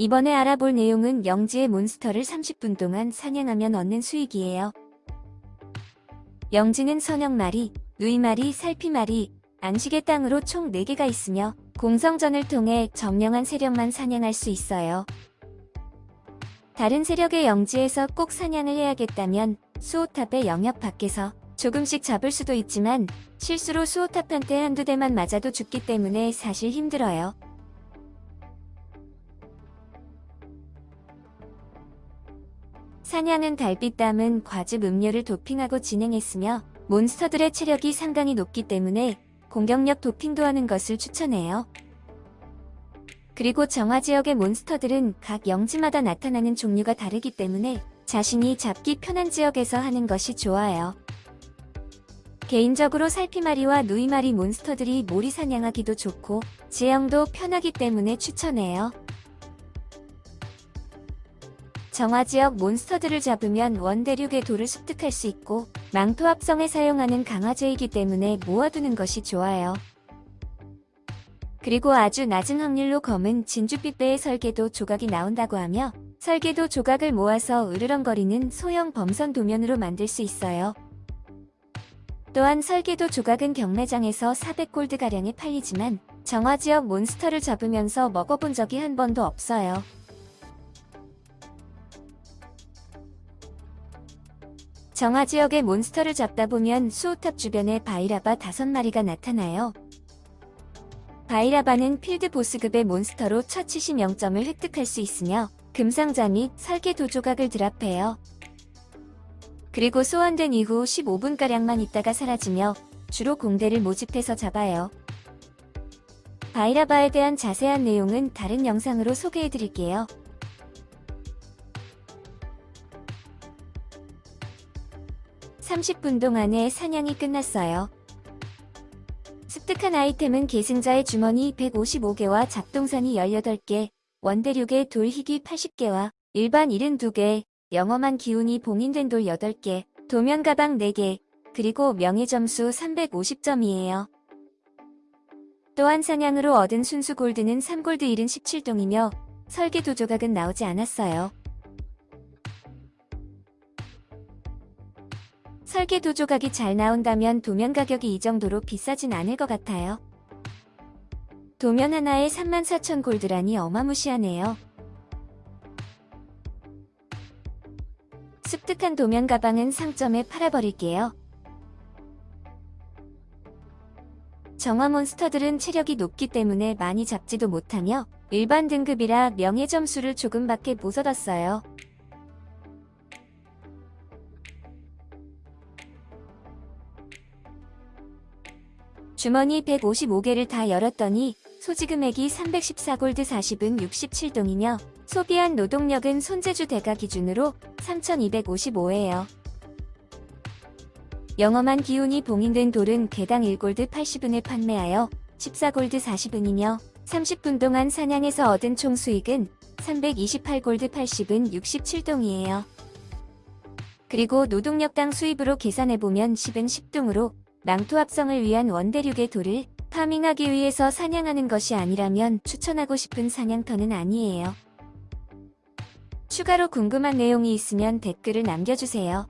이번에 알아볼 내용은 영지의 몬스터를 30분 동안 사냥하면 얻는 수익이에요. 영지는 선영마리, 누이마리, 살피마리, 안식의 땅으로 총 4개가 있으며 공성전을 통해 점령한 세력만 사냥할 수 있어요. 다른 세력의 영지에서 꼭 사냥을 해야겠다면 수호탑의 영역 밖에서 조금씩 잡을 수도 있지만 실수로 수호탑한테 한두 대만 맞아도 죽기 때문에 사실 힘들어요. 사냥은 달빛 담은 과즙 음료를 도핑하고 진행했으며 몬스터들의 체력이 상당히 높기 때문에 공격력 도핑도 하는 것을 추천해요. 그리고 정화 지역의 몬스터들은 각 영지마다 나타나는 종류가 다르기 때문에 자신이 잡기 편한 지역에서 하는 것이 좋아요. 개인적으로 살피마리와 누이마리 몬스터들이 모리 사냥하기도 좋고 지형도 편하기 때문에 추천해요. 정화지역 몬스터들을 잡으면 원대륙의 돌을 습득할 수 있고 망토 합성에 사용하는 강화제이기 때문에 모아두는 것이 좋아요. 그리고 아주 낮은 확률로 검은 진주빛배의 설계도 조각이 나온다고 하며 설계도 조각을 모아서 으르렁거리는 소형 범선 도면으로 만들 수 있어요. 또한 설계도 조각은 경매장에서 400골드가량에 팔리지만 정화지역 몬스터를 잡으면서 먹어본 적이 한 번도 없어요. 정화지역의 몬스터를 잡다 보면 수호탑 주변에 바이라바 5마리가 나타나요. 바이라바는 필드 보스급의 몬스터로 첫 70영점을 획득할 수 있으며 금상자 및 설계도 조각을 드랍해요. 그리고 소환된 이후 15분가량만 있다가 사라지며 주로 공대를 모집해서 잡아요. 바이라바에 대한 자세한 내용은 다른 영상으로 소개해드릴게요. (30분) 동안에 사냥이 끝났어요. 습득한 아이템은 계승자의 주머니 155개와 잡동사니 18개, 원대륙의 돌희귀 80개와 일반 72개, 영험한 기운이 봉인된 돌 8개, 도면 가방 4개, 그리고 명예점수 350점이에요. 또한 사냥으로 얻은 순수 골드는 3골드 77동이며 설계 도 조각은 나오지 않았어요. 설계도 조각이 잘 나온다면 도면 가격이 이 정도로 비싸진 않을 것 같아요. 도면 하나에 34,000 골드라니 어마무시하네요. 습득한 도면 가방은 상점에 팔아버릴게요. 정화 몬스터들은 체력이 높기 때문에 많이 잡지도 못하며 일반 등급이라 명예 점수를 조금밖에 못 얻었어요. 주머니 155개를 다 열었더니 소지금액이 314골드 40은 67동이며 소비한 노동력은 손재주 대가 기준으로 3255예요. 영험한 기운이 봉인된 돌은 개당 1골드 80은에 판매하여 14골드 40은이며 30분 동안 사냥에서 얻은 총 수익은 328골드 80은 67동이에요. 그리고 노동력당 수입으로 계산해보면 10은 10동으로 망토 합성을 위한 원대륙의 돌을 파밍하기 위해서 사냥하는 것이 아니라면 추천하고 싶은 사냥터는 아니에요. 추가로 궁금한 내용이 있으면 댓글을 남겨주세요.